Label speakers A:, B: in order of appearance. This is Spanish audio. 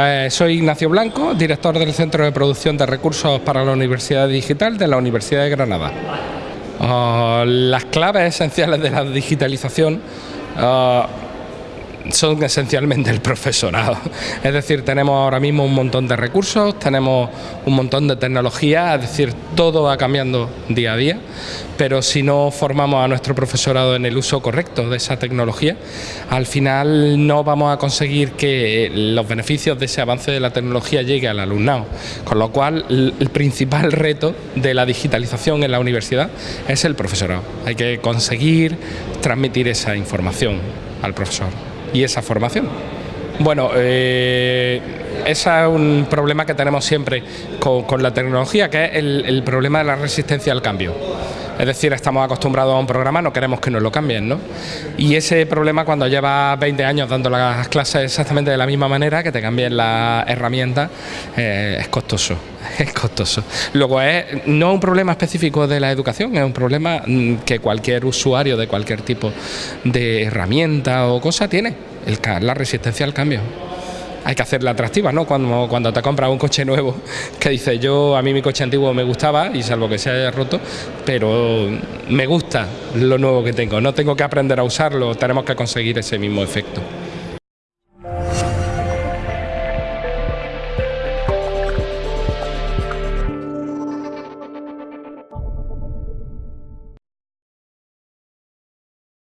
A: Eh, soy Ignacio Blanco, director del Centro de Producción de Recursos para la Universidad Digital de la Universidad de Granada. Ah, las claves esenciales de la digitalización ah, son esencialmente el profesorado. Es decir, tenemos ahora mismo un montón de recursos, tenemos un montón de tecnología, es decir, todo va cambiando día a día, pero si no formamos a nuestro profesorado en el uso correcto de esa tecnología, al final no vamos a conseguir que los beneficios de ese avance de la tecnología llegue al alumnado. Con lo cual, el principal reto de la digitalización en la universidad es el profesorado. Hay que conseguir transmitir esa información al profesor y esa formación. Bueno, eh, ese es un problema que tenemos siempre con, la tecnología, que es el, problema de la resistencia al cambio. Es decir, estamos acostumbrados a un programa, no queremos que nos lo cambien, ¿no? Y ese problema cuando llevas 20 años dando las clases exactamente de la misma manera, que te cambien las herramientas, eh, es costoso, es costoso. Luego es no un problema específico de la educación, es un problema mm, que cualquier usuario de cualquier tipo de herramienta o cosa tiene, la resistencia al cambio hay que hacerla atractiva, ¿no? Cuando, cuando te compras un coche nuevo, que dices, yo a mí mi coche antiguo me gustaba, y salvo que se haya roto, pero me gusta lo nuevo que tengo, no tengo que aprender a usarlo, tenemos que conseguir ese mismo efecto.